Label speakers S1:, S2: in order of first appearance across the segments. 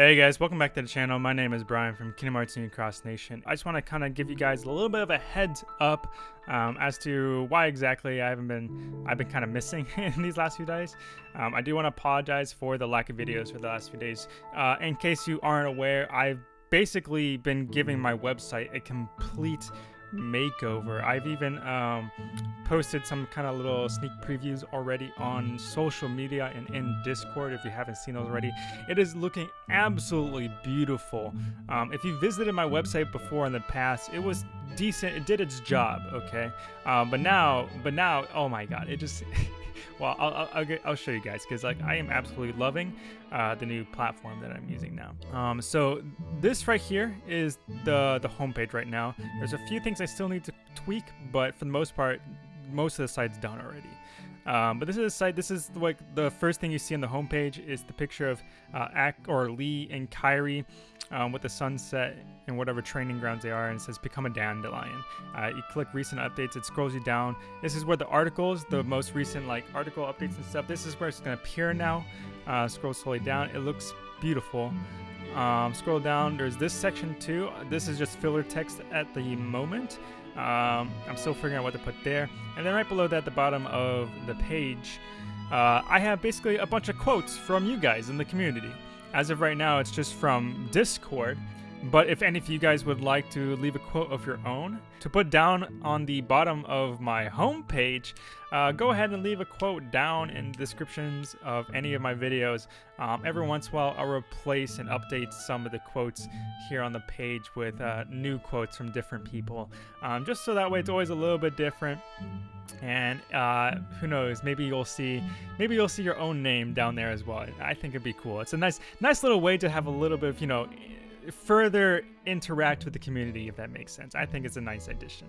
S1: Hey guys, welcome back to the channel. My name is Brian from Kingdom Hearts Union Cross Nation. I just want to kind of give you guys a little bit of a heads up um, as to why exactly I haven't been I've been kind of missing in these last few days. Um, I do want to apologize for the lack of videos for the last few days. Uh, in case you aren't aware, I've basically been giving my website a complete makeover. I've even um, posted some kind of little sneak previews already on social media and in Discord if you haven't seen those already. It is looking absolutely beautiful. Um, if you visited my website before in the past, it was decent. It did its job, okay? Um, but now, but now, oh my god, it just... well, I'll, I'll, I'll, show you guys because like I am absolutely loving uh, the new platform that I'm using now. Um, so this right here is the the homepage right now. There's a few things I still need to tweak, but for the most part, most of the site's done already. Um, but this is a site. This is like the first thing you see on the homepage is the picture of uh, Ak or Lee and Kairi um, with the sunset and whatever training grounds they are, and it says become a dandelion. Uh, you click recent updates, it scrolls you down. This is where the articles, the most recent like article updates and stuff. This is where it's gonna appear now. Uh, scroll slowly down. It looks beautiful. Um, scroll down. There's this section too. This is just filler text at the moment. Um, I'm still figuring out what to put there. And then right below that, at the bottom of the page, uh, I have basically a bunch of quotes from you guys in the community. As of right now, it's just from Discord. But if any of you guys would like to leave a quote of your own to put down on the bottom of my homepage, uh, go ahead and leave a quote down in descriptions of any of my videos. Um, every once in a while, I'll replace and update some of the quotes here on the page with uh, new quotes from different people, um, just so that way it's always a little bit different. And uh, who knows? Maybe you'll see, maybe you'll see your own name down there as well. I think it'd be cool. It's a nice, nice little way to have a little bit of, you know further interact with the community, if that makes sense. I think it's a nice addition.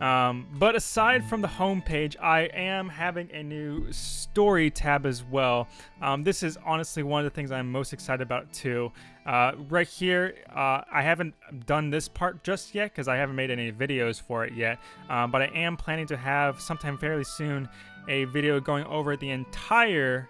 S1: Um, but aside from the homepage, I am having a new story tab as well. Um, this is honestly one of the things I'm most excited about too. Uh, right here, uh, I haven't done this part just yet because I haven't made any videos for it yet. Um, but I am planning to have sometime fairly soon a video going over the entire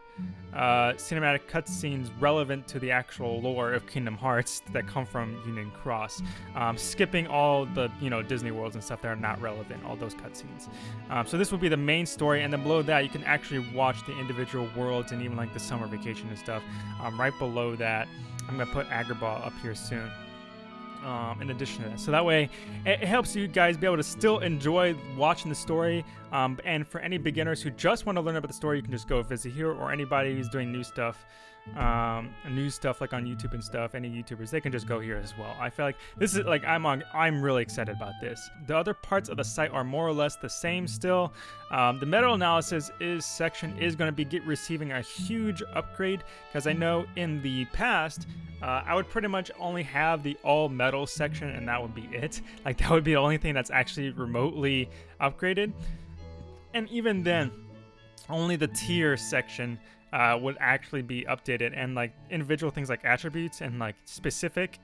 S1: uh, cinematic cutscenes relevant to the actual lore of Kingdom Hearts that come from Union Cross, um, skipping all the you know Disney worlds and stuff that are not relevant, all those cutscenes. Um, so this would be the main story, and then below that you can actually watch the individual worlds and even like the summer vacation and stuff. Um, right below that, I'm gonna put Agrabah up here soon um, in addition to that. So that way, it, helps you guys be able to still enjoy watching the story. Um, and for any beginners who just want to learn about the story, you can just go visit here, or anybody who's doing new stuff um, new stuff like on YouTube and stuff, any YouTubers, they can just go here as well. I feel like this is like I'm on. I'm really excited about this. The other parts of the site are more or less the same still. Um, the meta analysis is section is going to be get, receiving a huge upgrade because I know in the past uh, I would pretty much only have the all medal section and that would be it. Like that would be the only thing that's actually remotely upgraded. And even then, only the tier section uh, would actually be updated. And like individual things like attributes and like specific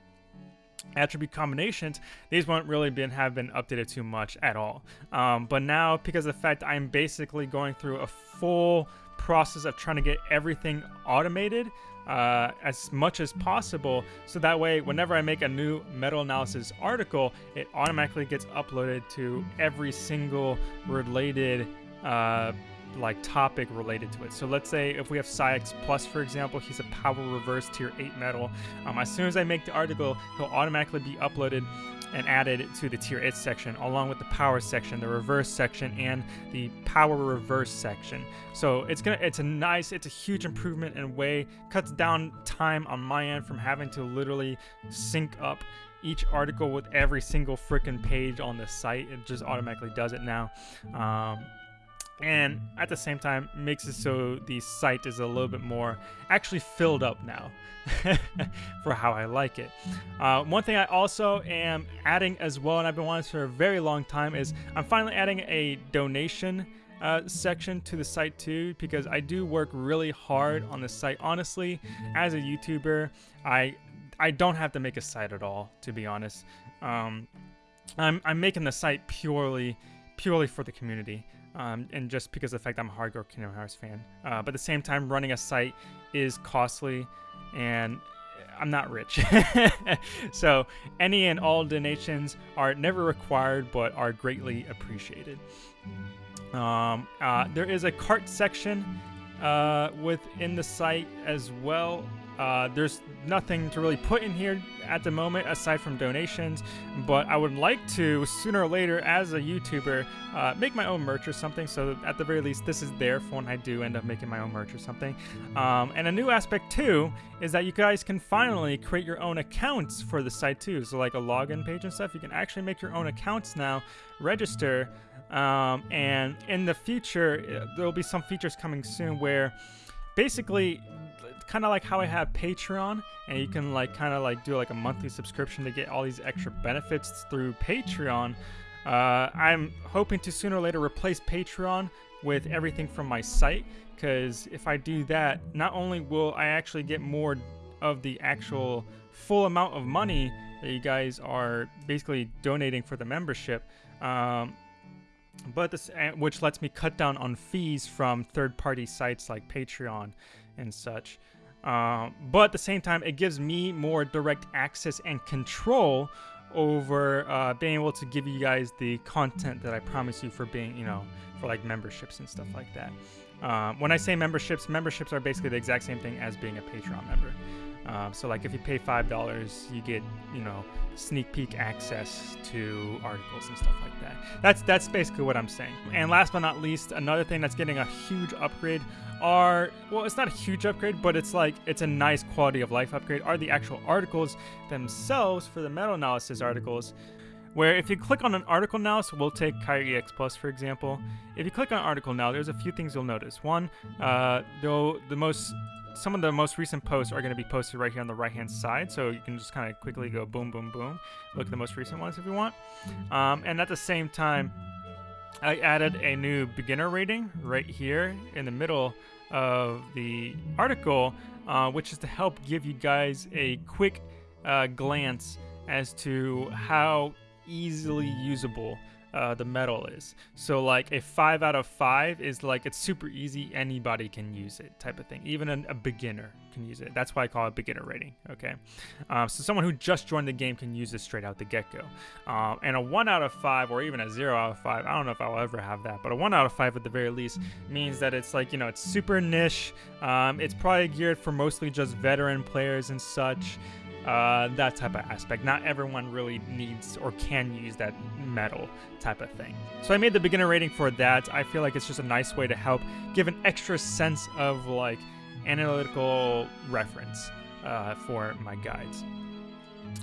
S1: attribute combinations these won't really been have been updated too much at all. Um, but now because of the fact I'm basically going through a full process of trying to get everything automated uh, as much as possible so that way whenever I make a new metal analysis article it automatically gets uploaded to every single related uh, like topic related to it. So let's say if we have Saïx Plus, for example, he's a power reverse tier 8 medal. Um, as soon as I make the article, he'll automatically be uploaded and added to the tier 8 section along with the power section, the reverse section, and the power reverse section. So it's gonna it's a nice, it's a huge improvement in way, cuts down time on my end from having to literally sync up each article with every single freaking page on the site. It just automatically does it now. Um, and at the same time makes it so the site is a little bit more actually filled up now for how I like it. Uh, one thing I also am adding as well, and I've been wanting for a very long time, is I'm finally adding a donation uh, section to the site too because I do work really hard on the site. Honestly, as a YouTuber, I I don't have to make a site at all, to be honest. Um, I'm, I'm making the site purely purely for the community um, and just because of the fact I'm a hardcore Kingdom Hearts fan. Uh, but at the same time, running a site is costly, and I'm not rich. so any and all donations are never required but are greatly appreciated. Um, uh, there is a cart section uh, within the site as well. Uh, there's nothing to really put in here at the moment aside from donations, but I would like to sooner or later, as a YouTuber, uh, make my own merch or something. So at the very least, this is there for when I do end up making my own merch or something. Um, and a new aspect too is that you guys can finally create your own accounts for the site too. So like a login page and stuff, you can actually make your own accounts now, register, um, and in the future, uh, there will be some features coming soon where basically kind of like how I have Patreon, and you can like kind of like do like a monthly subscription to get all these extra benefits through Patreon. Uh, I'm hoping to sooner or later replace Patreon with everything from my site, because if I do that, not only will I actually get more of the actual full amount of money that you guys are basically donating for the membership, um, but this which lets me cut down on fees from third-party sites like Patreon and such. Um, but at the same time, it gives me more direct access and control over uh, being able to give you guys the content that I promise you for being, you know, for like memberships and stuff like that. Um, when I say memberships, memberships are basically the exact same thing as being a Patreon member. Um, so like if you pay five dollars, you get you know sneak peek access to articles and stuff like that. That's that's basically what I'm saying. And last but not least, another thing that's getting a huge upgrade are well, it's not a huge upgrade, but it's like it's a nice quality of life upgrade. Are the actual articles themselves for the meta analysis articles? Where if you click on an article now, so we'll take Kairi EX Plus for example. If you click on article now, there's a few things you'll notice. One, uh, though the most some of the most recent posts are going to be posted right here on the right hand side so you can just kind of quickly go boom boom boom look at the most recent ones if you want. Um, and at the same time I added a new beginner rating right here in the middle of the article uh, which is to help give you guys a quick uh, glance as to how easily usable uh, the medal is. So like a five out of five is like it's super easy, anybody can use it type of thing. Even a, a beginner can use it. That's why I call it beginner rating. Okay, um, so someone who just joined the game can use this straight out the get go. Um, and a one out of five or even a zero out of five, I don't know if I'll ever have that, but a one out of five at the very least means that it's like you know it's super niche. Um, it's probably geared for mostly just veteran players and such uh, that type of aspect. Not everyone really needs or can use that medal type of thing. So I made the beginner rating for that. I feel like it's just a nice way to help give an extra sense of like analytical reference uh, for my guides.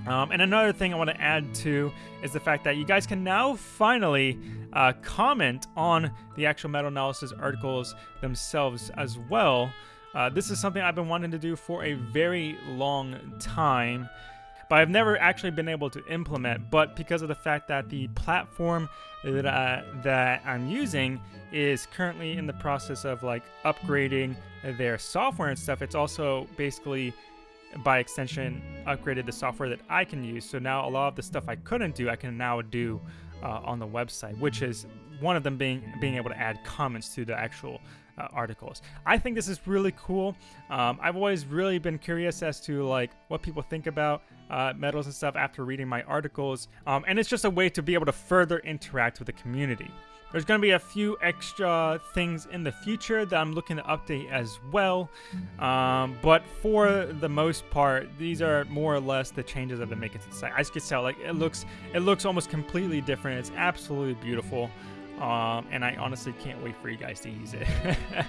S1: Um, and another thing I want to add to is the fact that you guys can now finally uh, comment on the actual meta analysis articles themselves as well. Uh, this is something I've been wanting to do for a very long time, but I've never actually been able to implement. But because of the fact that the platform that, uh, that I'm using is currently in the process of like upgrading their software and stuff, it's also basically by extension upgraded the software that I can use. So now a lot of the stuff I couldn't do, I can now do uh, on the website, which is one of them being being able to add comments to the actual uh, articles. I think this is really cool. Um, I've always really been curious as to like what people think about uh, medals and stuff after reading my articles, um, and it's just a way to be able to further interact with the community. There's going to be a few extra things in the future that I'm looking to update as well. Um, but for the most part, these are more or less the changes I've been making to the site. As can tell, like it looks, it looks almost completely different. It's absolutely beautiful. Um, and I honestly can't wait for you guys to use it. uh,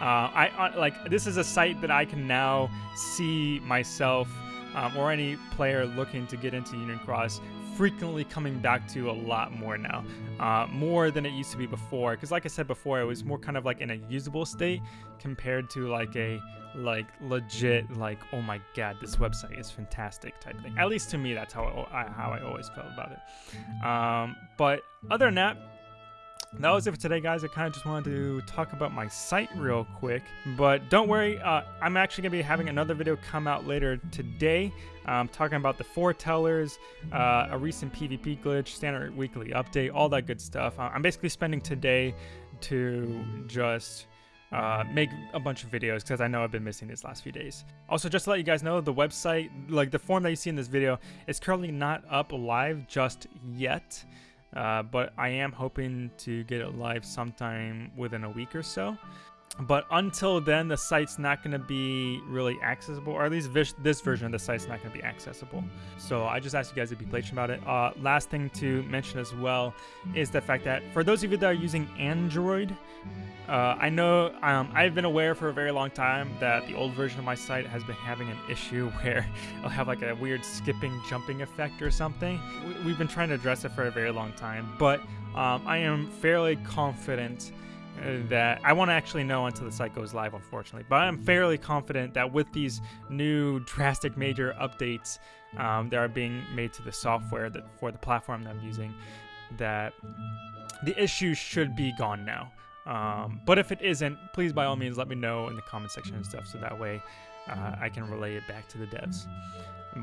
S1: I uh, like this is a site that I can now see myself um, or any player looking to get into Union Cross frequently coming back to a lot more now, uh, more than it used to be before. Because like I said before, it was more kind of like in a usable state compared to like a like legit like oh my god this website is fantastic type thing. At least to me, that's how I, how I always felt about it. Um, but other than that that was it for today, guys. I kind of just wanted to talk about my site real quick. But don't worry, uh, I'm actually going to be having another video come out later today. Um, talking about the foretellers, uh, a recent PvP glitch, standard weekly update, all that good stuff. Uh, I'm basically spending today to just uh, make a bunch of videos because I know I've been missing these last few days. Also, just to let you guys know, the website, like the form that you see in this video, is currently not up live just yet. Uh, but I am hoping to get it live sometime within a week or so. But until then, the site's not going to be really accessible, or at least this version of the site's not going to be accessible. So I just ask you guys to be patient about it. Uh, last thing to mention as well is the fact that for those of you that are using Android, uh, I know um, I've been aware for a very long time that the old version of my site has been having an issue where it'll have like a weird skipping, jumping effect or something. We've been trying to address it for a very long time, but um, I am fairly confident that I won't actually know until the site goes live, unfortunately. But I'm fairly confident that with these new drastic major updates um, that are being made to the software that for the platform that I'm using, that the issue should be gone now. Um, but if it isn't, please by all means let me know in the comment section and stuff, so that way uh, I can relay it back to the devs.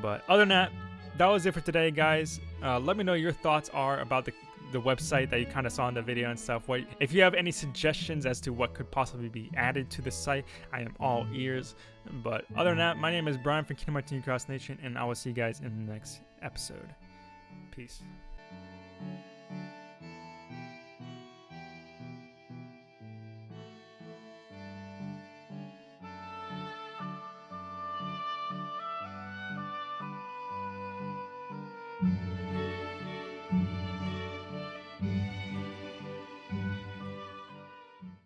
S1: But other than that, that was it for today, guys. Uh, let me know your thoughts are about the the website that you kind of saw in the video and stuff. What if you have any suggestions as to what could possibly be added to the site? I am all ears. But other than that, my name is Brian from Kingdom Hearts Cross Nation, and I will see you guys in the next episode. Peace.